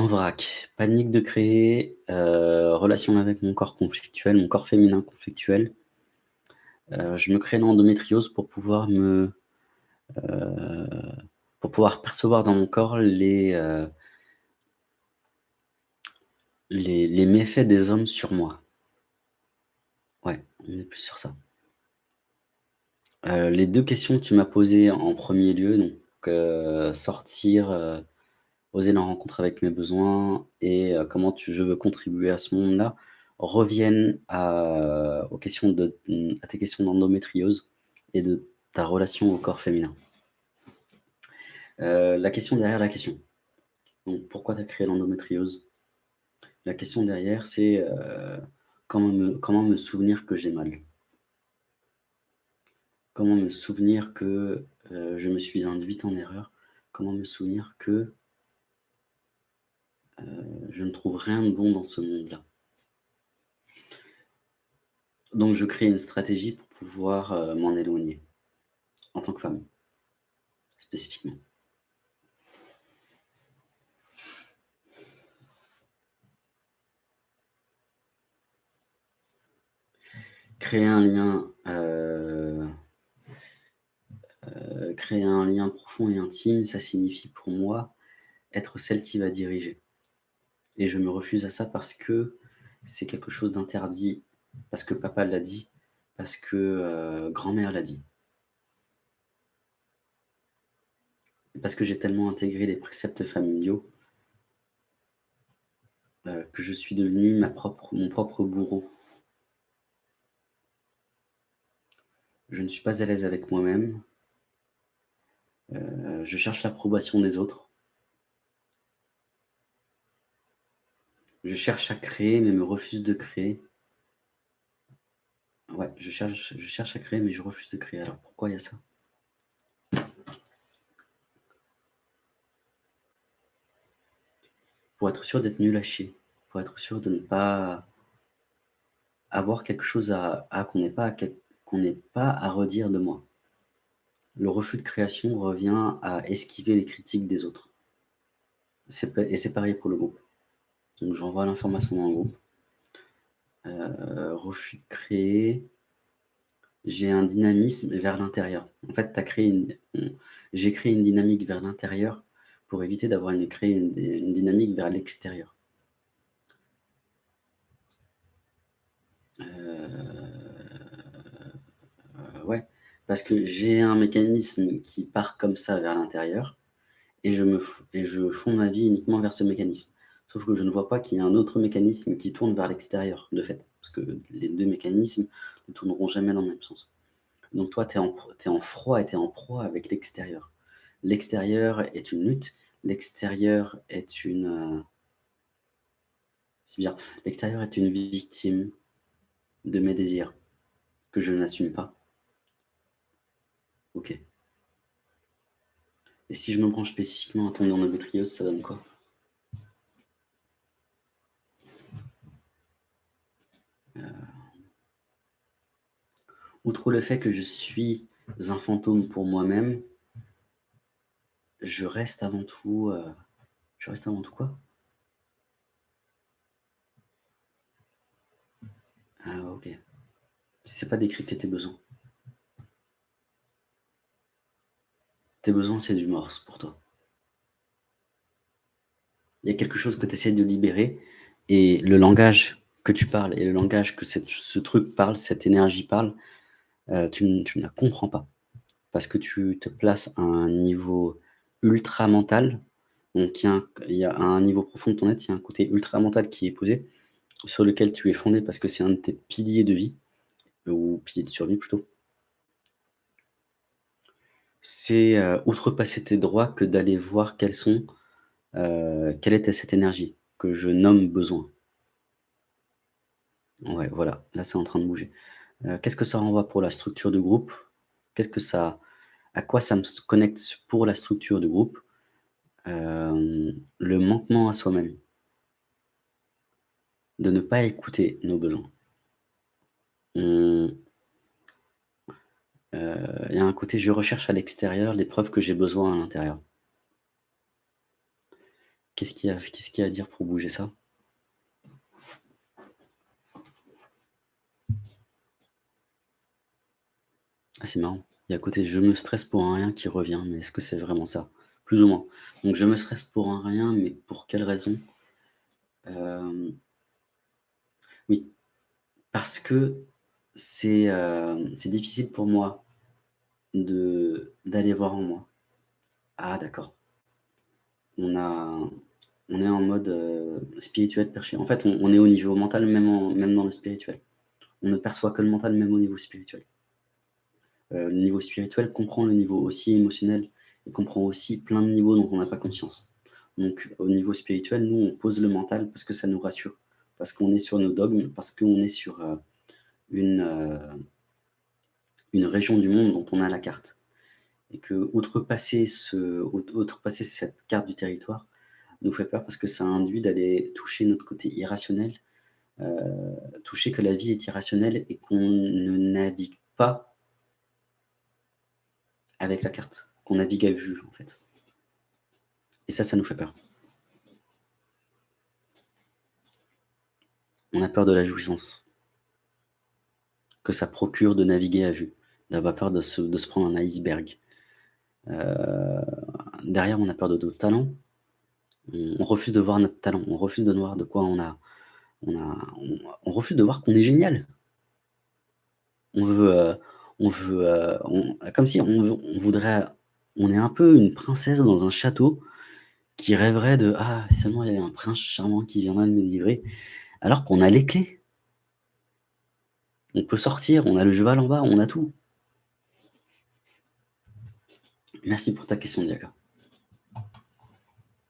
En vrac, panique de créer, heu, relation avec mon corps conflictuel, mon corps féminin conflictuel. Heu, je me crée une endométriose pour pouvoir me heu, pour pouvoir percevoir dans mon corps les, les les méfaits des hommes sur moi. Ouais, on est plus sur ça. Les 2 questions que tu m'as posées en 1er lieu, donc sortir, oser la rencontre avec mes besoins et heu, comment je veux contribuer à ce monde-là, reviennent à aux questions de tes questions d'endométriose et de ta relation au corps féminin. Heu, la question derrière la question. Donc pourquoi tu as créé l'endométriose? La question derrière, c'est, comment me souvenir que j'ai mal? Comment me souvenir que, je me suis induite en erreur? Comment me souvenir que heu, je ne trouve rien de bon dans ce monde-là? Donc je crée une stratégie pour pouvoir, heu, m'en éloigner, en tant que femme, spécifiquement. Créer un lien, heu, créer un lien profond et intime, ça signifie pour moi, être celle qui va diriger et je me refuse à ça parce que c'est quelque chose d'interdit, parce que papa l'a dit, parce que, heu, grand-mère l'a dit. Parce que j'ai tellement intégré les préceptes familiaux heu, que je suis devenu mon propre bourreau. Je ne suis pas à l'aise avec moi-même. Heu, je cherche l'approbation des autres. Je cherche à créer, mais me refuse de créer. Ouais, je cherche à créer, mais je refuse de créer. Alors pourquoi il y a ça? Pour être sûr d'être nul à pour être sûr de ne pas avoir quelque chose à qu'on n'ait pas pas à redire de moi. Le refus de création revient à esquiver les critiques des autres. Et c'est pareil pour le groupe. Donc j'envoie l'information dans le groupe. Heu, refus créer. J'ai un dynamisme vers l'intérieur. En fait, créé une j'ai créé une dynamique vers l'intérieur pour éviter d'avoir une une dynamique vers l'extérieur. Heu, ouais, parce que j'ai un mécanisme qui part comme ça vers l'intérieur et et je fonds ma vie uniquement vers ce mécanisme. Sauf que je ne vois pas qu'il y a un autre mécanisme qui tourne vers l'extérieur, de fait, parce que les 2 mécanismes ne tourneront jamais dans le même sens. Donc toi, tu es en froid et tu es en proie avec l'extérieur. L'extérieur est une lutte, l'extérieur est une, heu c'est bizarre, l'extérieur est une victime de mes désirs que je n'assume pas. OK. Et si je me branche spécifiquement à ton endométriose, ça donne quoi? Outre le fait que je suis un fantôme pour moi-même je reste avant tout, heu, je reste avant tout quoi? Ah OK. Tu sais pas décrypter tes besoins. Tes besoins, c'est du morse pour toi. Il y a quelque chose que tu essaies de libérer et le langage que tu parles et le langage que ce truc parle, cette énergie parle, heu, tu ne la comprends pas. Parce que tu te places à un niveau ultra mental, donc il y a un il y a un niveau profond de ton être, il y a un côté ultra mental qui est posé, sur lequel tu es fondé parce que c'est un de tes piliers de vie ou piliers de survie plutôt. C'est, heu, outrepasser tes droits que d'aller voir quels sont, heu, quelle était cette énergie que je nomme besoin. Ouais, voilà, là, c'est en train de bouger. Heu, qu'est-ce que ça renvoie pour la structure de groupe? Qu'est-ce que ça à quoi ça me connecte pour la structure de groupe? Hem, le manquement à soi-même. De ne pas écouter nos besoins. Heu, il y a un côté je recherche à l'extérieur les preuves que j'ai besoin à l'intérieur. Qu'est-ce qu'il y a à dire pour bouger ça? Ah, c'est marrant. Il y a côté: «Je me stresse pour un rien» qui revient, mais est-ce que c'est vraiment ça? Plus ou moins. Donc je me stresse pour un rien, mais pour quelle raison? Hem oui, parce que c'est, c'est difficile pour moi d'aller voir en moi. Ah d'accord. On on est en mode, heu, spirituel perché. En fait, on on est au niveau mental, même en même dans le spirituel. On ne perçoit que le mental, même au niveau spirituel. Heu, le niveau spirituel comprend le niveau aussi émotionnel et comprend aussi plein de niveaux dont on n'a pas conscience. Donc au niveau spirituel, nous, on pose le mental parce que ça nous rassure, parce qu'on est sur nos dogmes, parce qu'on est sur, heu, une, heu une région du monde dont on a la carte et qu'outrepasser ce out outrepasser cette carte du territoire nous fait peur parce que ça induit d'aller toucher notre côté irrationnel, toucher que la vie est irrationnelle et qu'on ne navigue pas avec la carte, qu'on navigue à vue, en fait. Et ça, ça nous fait peur. On a peur de la jouissance que ça procure de naviguer à vue, d'avoir peur de se prendre un iceberg. Heu, derrière, on a peur de notre talent. On refuse de voir notre talent, on refuse de voir de quoi on a on a refuse de voir qu'on est génial. On veut, heu, on veut, on comme si on voudrait on est un peu une princesse dans un château qui rêverait de: «Ah, seulement il y avait un prince charmant qui viendrait me délivrer», alors qu'on a les clés. On peut sortir, on a le cheval en bas, on a tout. Merci pour ta question, Diaka.